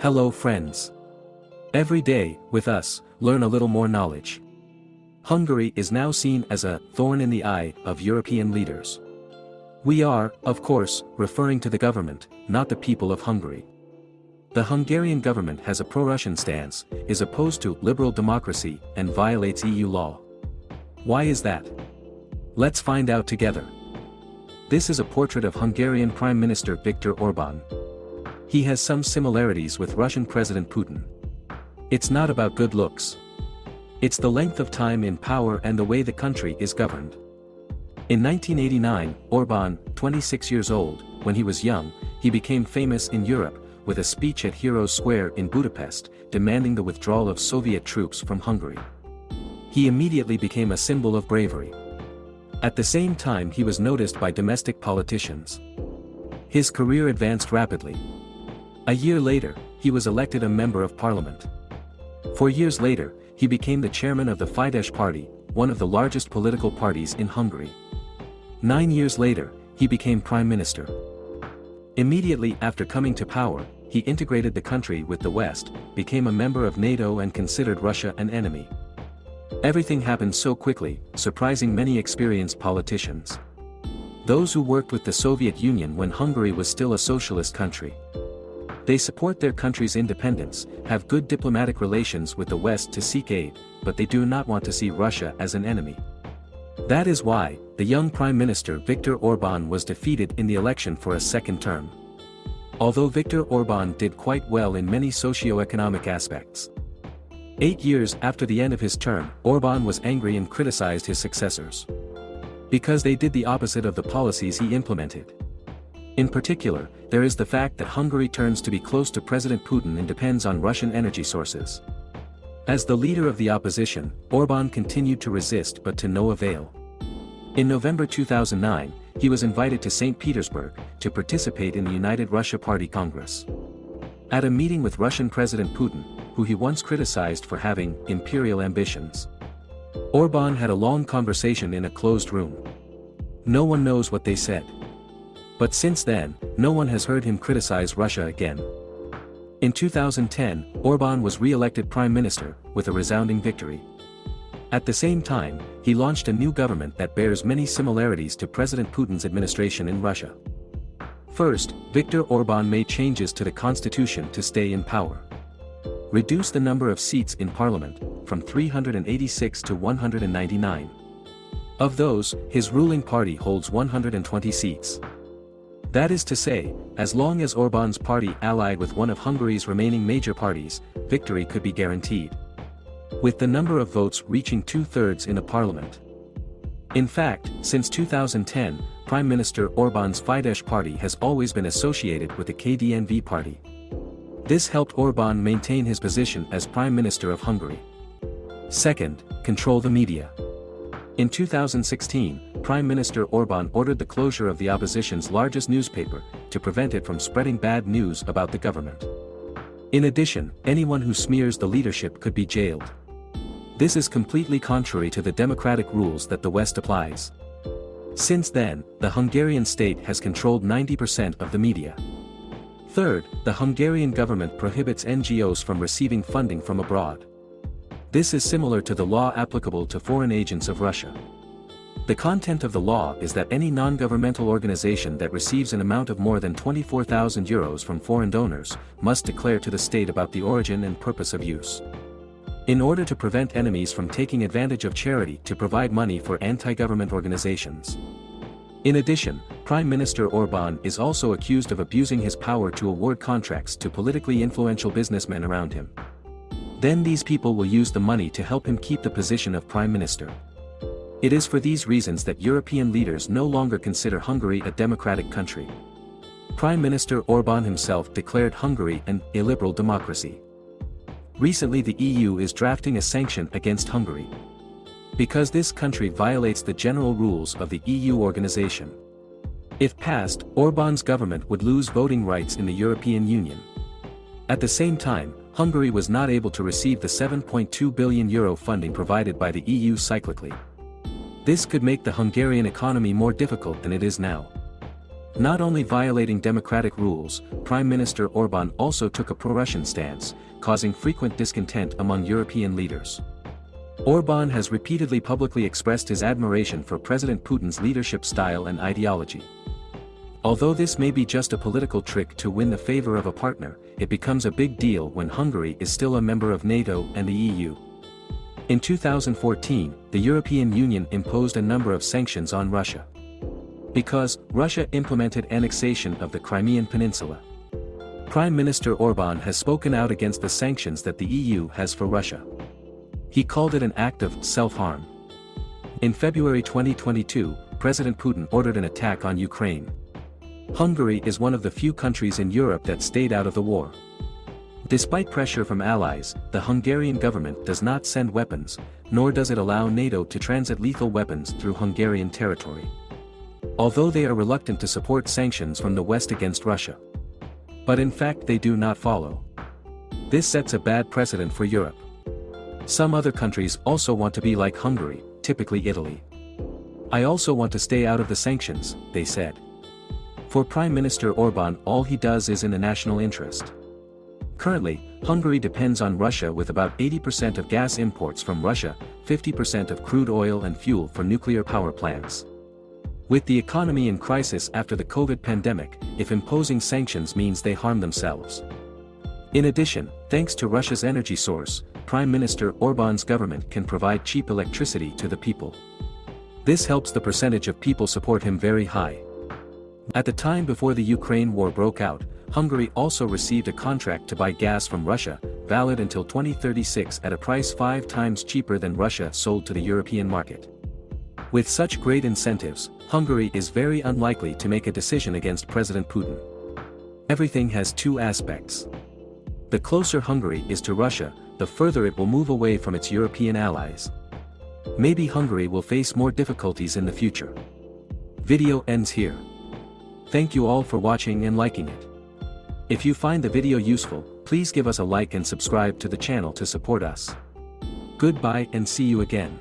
Hello friends. Every day, with us, learn a little more knowledge. Hungary is now seen as a thorn in the eye of European leaders. We are, of course, referring to the government, not the people of Hungary. The Hungarian government has a pro-Russian stance, is opposed to liberal democracy, and violates EU law. Why is that? Let's find out together. This is a portrait of Hungarian Prime Minister Viktor Orban. He has some similarities with Russian President Putin. It's not about good looks. It's the length of time in power and the way the country is governed. In 1989, Orban, 26 years old, when he was young, he became famous in Europe, with a speech at Heroes Square in Budapest, demanding the withdrawal of Soviet troops from Hungary. He immediately became a symbol of bravery. At the same time he was noticed by domestic politicians. His career advanced rapidly. A year later, he was elected a member of parliament. Four years later, he became the chairman of the Fidesz party, one of the largest political parties in Hungary. Nine years later, he became prime minister. Immediately after coming to power, he integrated the country with the West, became a member of NATO and considered Russia an enemy. Everything happened so quickly, surprising many experienced politicians. Those who worked with the Soviet Union when Hungary was still a socialist country. They support their country's independence, have good diplomatic relations with the West to seek aid, but they do not want to see Russia as an enemy. That is why, the young Prime Minister Viktor Orban was defeated in the election for a second term although Viktor Orban did quite well in many socio-economic aspects. Eight years after the end of his term, Orban was angry and criticized his successors. Because they did the opposite of the policies he implemented. In particular, there is the fact that Hungary turns to be close to President Putin and depends on Russian energy sources. As the leader of the opposition, Orban continued to resist but to no avail. In November 2009, he was invited to St. Petersburg, to participate in the United Russia Party Congress. At a meeting with Russian President Putin, who he once criticized for having imperial ambitions. Orban had a long conversation in a closed room. No one knows what they said. But since then, no one has heard him criticize Russia again. In 2010, Orban was re-elected prime minister, with a resounding victory. At the same time, he launched a new government that bears many similarities to President Putin's administration in Russia. First, Viktor Orban made changes to the constitution to stay in power. Reduce the number of seats in parliament, from 386 to 199. Of those, his ruling party holds 120 seats. That is to say, as long as Orban's party allied with one of Hungary's remaining major parties, victory could be guaranteed with the number of votes reaching two-thirds in a parliament. In fact, since 2010, Prime Minister Orban's Fidesz party has always been associated with the KDNP party. This helped Orban maintain his position as Prime Minister of Hungary. Second, control the media. In 2016, Prime Minister Orban ordered the closure of the opposition's largest newspaper, to prevent it from spreading bad news about the government. In addition, anyone who smears the leadership could be jailed. This is completely contrary to the democratic rules that the West applies. Since then, the Hungarian state has controlled 90% of the media. Third, the Hungarian government prohibits NGOs from receiving funding from abroad. This is similar to the law applicable to foreign agents of Russia. The content of the law is that any non-governmental organization that receives an amount of more than 24,000 euros from foreign donors, must declare to the state about the origin and purpose of use. In order to prevent enemies from taking advantage of charity to provide money for anti-government organizations. In addition, Prime Minister Orban is also accused of abusing his power to award contracts to politically influential businessmen around him. Then these people will use the money to help him keep the position of Prime Minister. It is for these reasons that European leaders no longer consider Hungary a democratic country. Prime Minister Orban himself declared Hungary an illiberal democracy. Recently the EU is drafting a sanction against Hungary. Because this country violates the general rules of the EU organization. If passed, Orban's government would lose voting rights in the European Union. At the same time, Hungary was not able to receive the 7.2 billion euro funding provided by the EU cyclically. This could make the Hungarian economy more difficult than it is now. Not only violating democratic rules, Prime Minister Orban also took a pro-Russian stance, causing frequent discontent among European leaders. Orban has repeatedly publicly expressed his admiration for President Putin's leadership style and ideology. Although this may be just a political trick to win the favor of a partner, it becomes a big deal when Hungary is still a member of NATO and the EU. In 2014, the European Union imposed a number of sanctions on Russia. Because, Russia implemented annexation of the Crimean Peninsula. Prime Minister Orban has spoken out against the sanctions that the EU has for Russia. He called it an act of self-harm. In February 2022, President Putin ordered an attack on Ukraine. Hungary is one of the few countries in Europe that stayed out of the war. Despite pressure from allies, the Hungarian government does not send weapons, nor does it allow NATO to transit lethal weapons through Hungarian territory although they are reluctant to support sanctions from the West against Russia. But in fact they do not follow. This sets a bad precedent for Europe. Some other countries also want to be like Hungary, typically Italy. I also want to stay out of the sanctions, they said. For Prime Minister Orban all he does is in the national interest. Currently, Hungary depends on Russia with about 80% of gas imports from Russia, 50% of crude oil and fuel for nuclear power plants. With the economy in crisis after the COVID pandemic, if imposing sanctions means they harm themselves. In addition, thanks to Russia's energy source, Prime Minister Orban's government can provide cheap electricity to the people. This helps the percentage of people support him very high. At the time before the Ukraine war broke out, Hungary also received a contract to buy gas from Russia, valid until 2036 at a price five times cheaper than Russia sold to the European market. With such great incentives, Hungary is very unlikely to make a decision against President Putin. Everything has two aspects. The closer Hungary is to Russia, the further it will move away from its European allies. Maybe Hungary will face more difficulties in the future. Video ends here. Thank you all for watching and liking it. If you find the video useful, please give us a like and subscribe to the channel to support us. Goodbye and see you again.